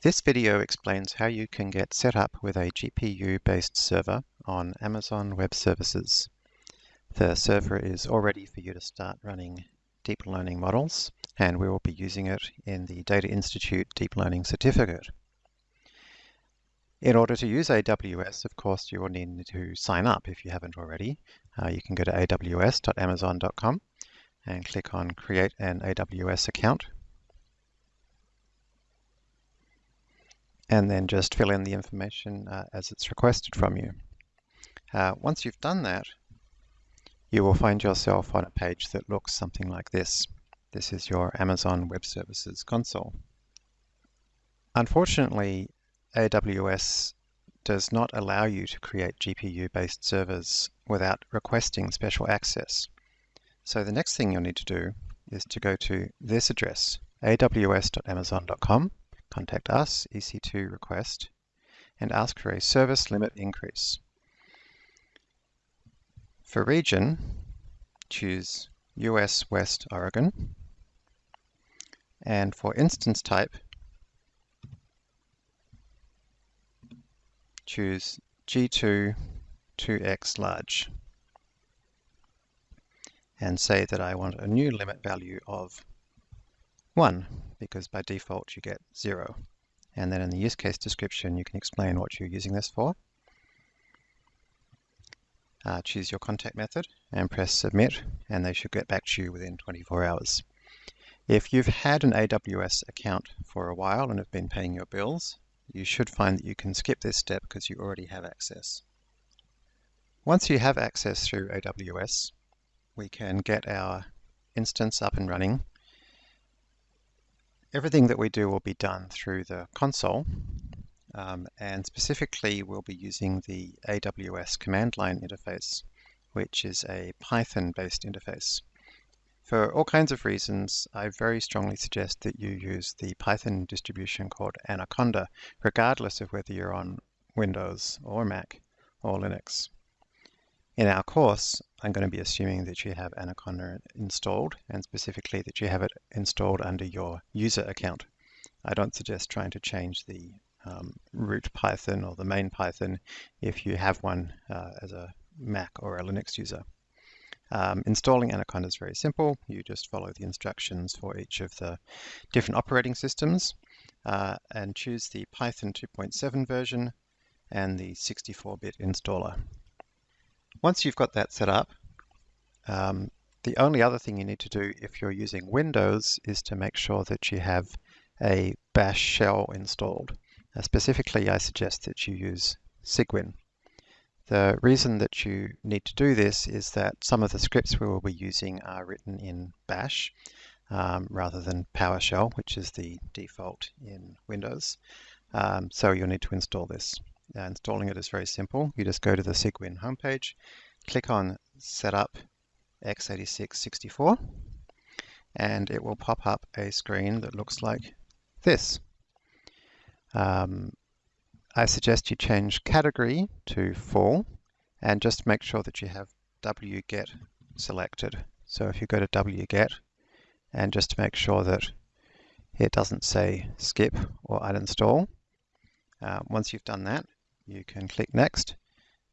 This video explains how you can get set up with a GPU-based server on Amazon Web Services. The server is all ready for you to start running deep learning models, and we will be using it in the Data Institute Deep Learning Certificate. In order to use AWS, of course, you will need to sign up if you haven't already. Uh, you can go to aws.amazon.com and click on Create an AWS account and then just fill in the information uh, as it's requested from you. Uh, once you've done that, you will find yourself on a page that looks something like this. This is your Amazon Web Services console. Unfortunately, AWS does not allow you to create GPU-based servers without requesting special access. So the next thing you'll need to do is to go to this address, aws.amazon.com, contact us, EC2 request, and ask for a service limit increase. For region, choose US West Oregon, and for instance type, choose G2 2x large. And say that I want a new limit value of 1 because by default you get 0. And then in the use case description you can explain what you're using this for. Uh, choose your contact method and press submit and they should get back to you within 24 hours. If you've had an AWS account for a while and have been paying your bills, you should find that you can skip this step because you already have access. Once you have access through AWS, we can get our instance up and running everything that we do will be done through the console um, and specifically we'll be using the AWS command line interface which is a Python based interface. For all kinds of reasons, I very strongly suggest that you use the Python distribution called Anaconda, regardless of whether you're on Windows or Mac or Linux. In our course, I'm going to be assuming that you have Anaconda installed and specifically that you have it installed under your user account. I don't suggest trying to change the um, root Python or the main Python if you have one uh, as a Mac or a Linux user. Um, installing Anaconda is very simple. You just follow the instructions for each of the different operating systems uh, and choose the Python 2.7 version and the 64-bit installer. Once you've got that set up, um, the only other thing you need to do if you're using Windows is to make sure that you have a bash shell installed. Uh, specifically, I suggest that you use Cygwin. The reason that you need to do this is that some of the scripts we will be using are written in bash um, rather than PowerShell, which is the default in Windows. Um, so you'll need to install this. Uh, installing it is very simple. You just go to the Cygwin homepage, click on Setup x86-64, and it will pop up a screen that looks like this. Um, I suggest you change category to full and just make sure that you have wget selected. So if you go to wget and just make sure that it doesn't say skip or uninstall, uh, once you've done that, you can click next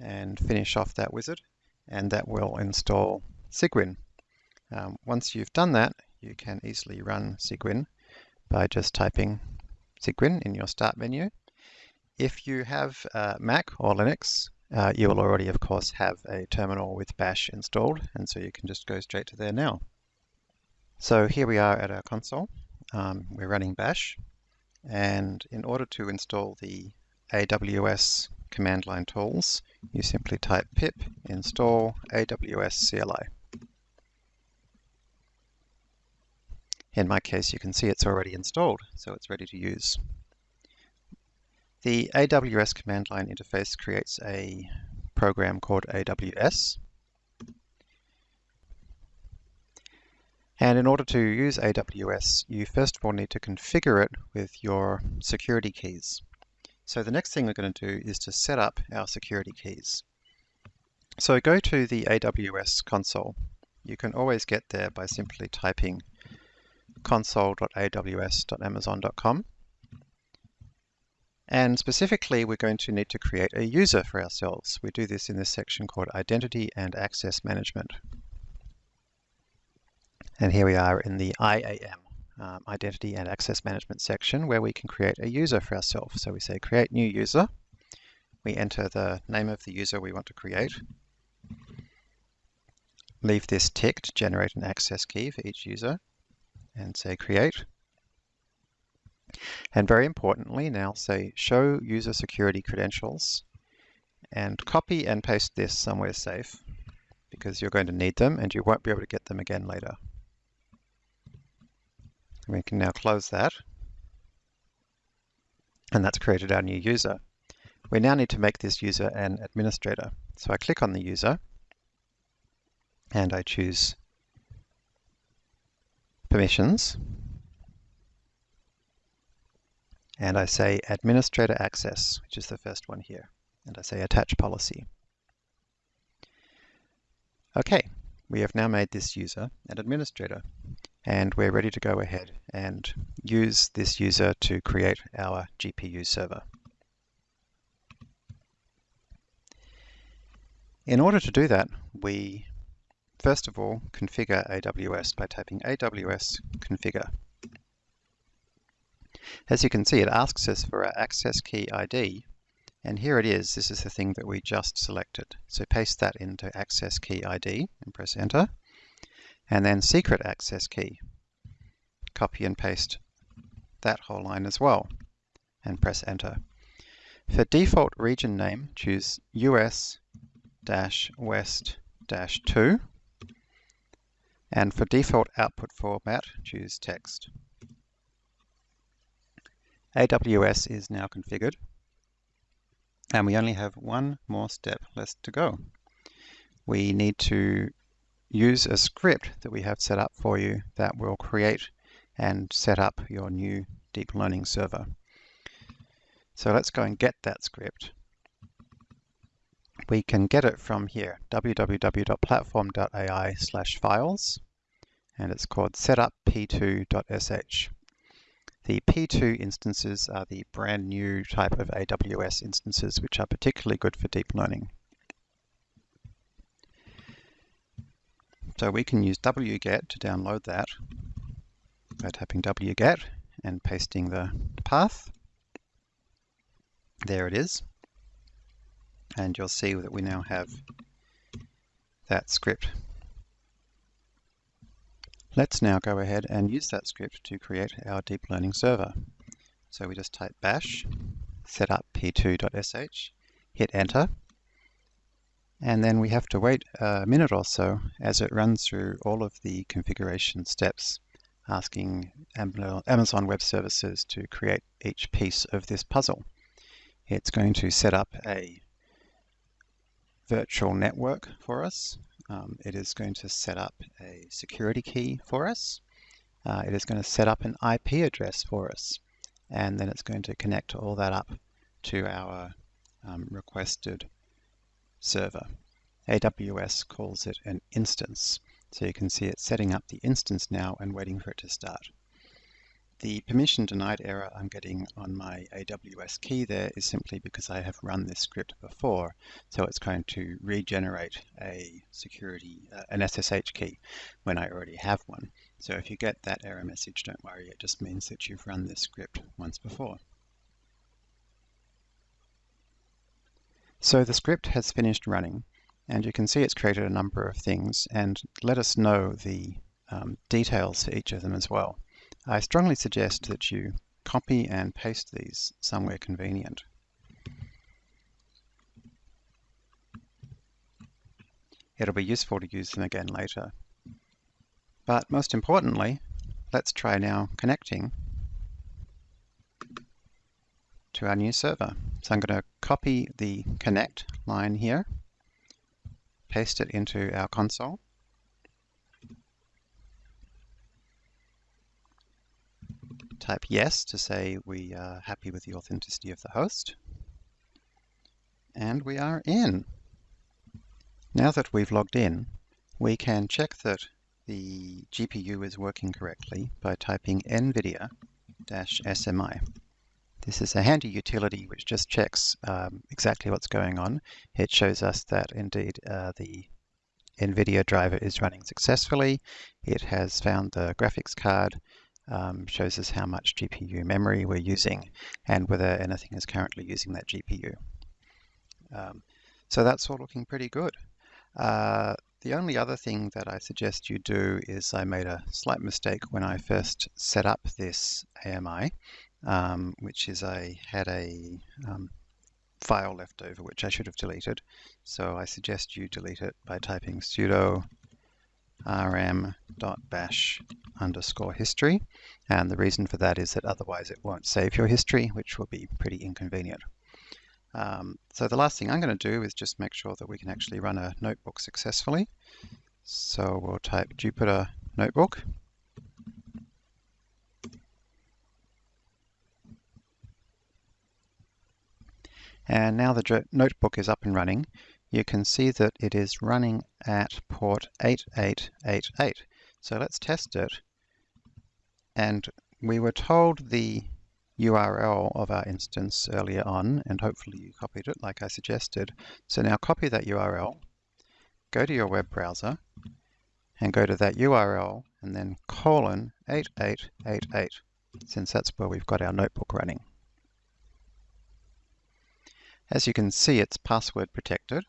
and finish off that wizard and that will install Cygwin. Um, once you've done that you can easily run Cygwin by just typing Cygwin in your start menu. If you have uh, Mac or Linux uh, you will already of course have a terminal with bash installed and so you can just go straight to there now. So here we are at our console. Um, we're running bash and in order to install the AWS command line tools, you simply type pip install AWS CLI. In my case, you can see it's already installed, so it's ready to use. The AWS command line interface creates a program called AWS. And in order to use AWS, you first of all need to configure it with your security keys. So the next thing we're going to do is to set up our security keys. So go to the AWS console. You can always get there by simply typing console.aws.amazon.com And specifically, we're going to need to create a user for ourselves. We do this in this section called Identity and Access Management. And here we are in the IAM, um, Identity and Access Management section, where we can create a user for ourselves. So we say create new user. We enter the name of the user we want to create. Leave this ticked to generate an access key for each user and say create. And very importantly, now say show user security credentials and copy and paste this somewhere safe because you're going to need them and you won't be able to get them again later. We can now close that. And that's created our new user. We now need to make this user an administrator. So I click on the user and I choose permissions and I say administrator access, which is the first one here, and I say attach policy. Okay, we have now made this user an administrator and we're ready to go ahead and use this user to create our GPU server. In order to do that, we first of all configure AWS by typing AWS configure. As you can see, it asks us for our access key ID, and here it is. This is the thing that we just selected. So paste that into access key ID and press enter and then secret access key. Copy and paste that whole line as well and press enter. For default region name, choose US-West-2 and for default output format, choose text. AWS is now configured and we only have one more step left to go. We need to use a script that we have set up for you that will create and set up your new deep learning server. So let's go and get that script. We can get it from here, www.platform.ai slash files, and it's called setup-p2.sh. The P2 instances are the brand new type of AWS instances, which are particularly good for deep learning. So we can use wget to download that by typing wget and pasting the path. There it is. And you'll see that we now have that script. Let's now go ahead and use that script to create our deep learning server. So we just type bash setup p2.sh, hit enter, and then we have to wait a minute or so as it runs through all of the configuration steps asking Amazon Web Services to create each piece of this puzzle. It's going to set up a virtual network for us. Um, it is going to set up a security key for us. Uh, it is going to set up an IP address for us. And then it's going to connect all that up to our um, requested server. AWS calls it an instance. So you can see it's setting up the instance now and waiting for it to start. The permission denied error I'm getting on my AWS key there is simply because I have run this script before. So it's going to regenerate a security, uh, an SSH key when I already have one. So if you get that error message, don't worry, it just means that you've run this script once before. So the script has finished running and you can see it's created a number of things and let us know the um, details for each of them as well. I strongly suggest that you copy and paste these somewhere convenient. It'll be useful to use them again later. But most importantly, let's try now connecting to our new server. So I'm going to copy the connect line here, paste it into our console. Type yes to say we are happy with the authenticity of the host. And we are in. Now that we've logged in, we can check that the GPU is working correctly by typing NVIDIA-SMI. This is a handy utility which just checks um, exactly what's going on. It shows us that indeed uh, the NVIDIA driver is running successfully. It has found the graphics card, um, shows us how much GPU memory we're using and whether anything is currently using that GPU. Um, so that's all looking pretty good. Uh, the only other thing that I suggest you do is I made a slight mistake when I first set up this AMI, um, which is I had a um, file left over which I should have deleted. So I suggest you delete it by typing sudo rm.bash underscore history. And the reason for that is that otherwise it won't save your history, which will be pretty inconvenient. Um, so the last thing I'm going to do is just make sure that we can actually run a notebook successfully. So we'll type Jupyter Notebook. And now the notebook is up and running, you can see that it is running at port 8888. So let's test it. And we were told the URL of our instance earlier on, and hopefully you copied it like I suggested. So now copy that URL, go to your web browser, and go to that URL, and then colon 8888, since that's where we've got our notebook running. As you can see, it's password protected,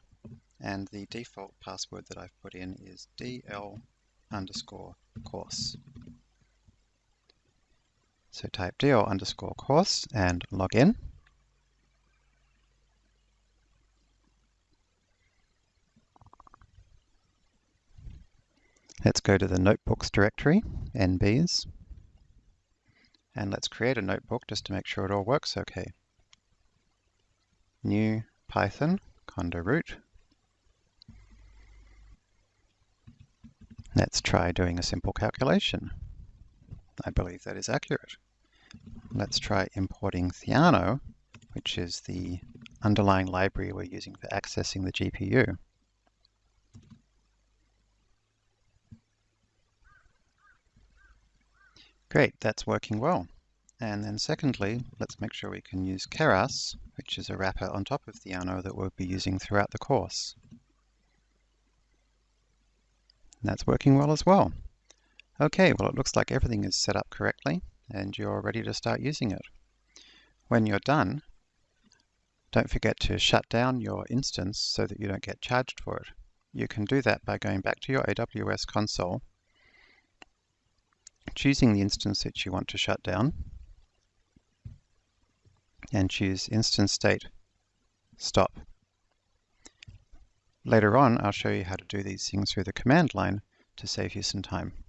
and the default password that I've put in is dl underscore course. So type dl underscore course and log in. Let's go to the notebooks directory, NBs, and let's create a notebook just to make sure it all works okay new Python conda root. Let's try doing a simple calculation. I believe that is accurate. Let's try importing Theano, which is the underlying library we're using for accessing the GPU. Great, that's working well. And then secondly, let's make sure we can use Keras, which is a wrapper on top of Theano that we'll be using throughout the course. And that's working well as well. Okay, well it looks like everything is set up correctly and you're ready to start using it. When you're done, don't forget to shut down your instance so that you don't get charged for it. You can do that by going back to your AWS console, choosing the instance that you want to shut down, and choose instance state stop. Later on, I'll show you how to do these things through the command line to save you some time.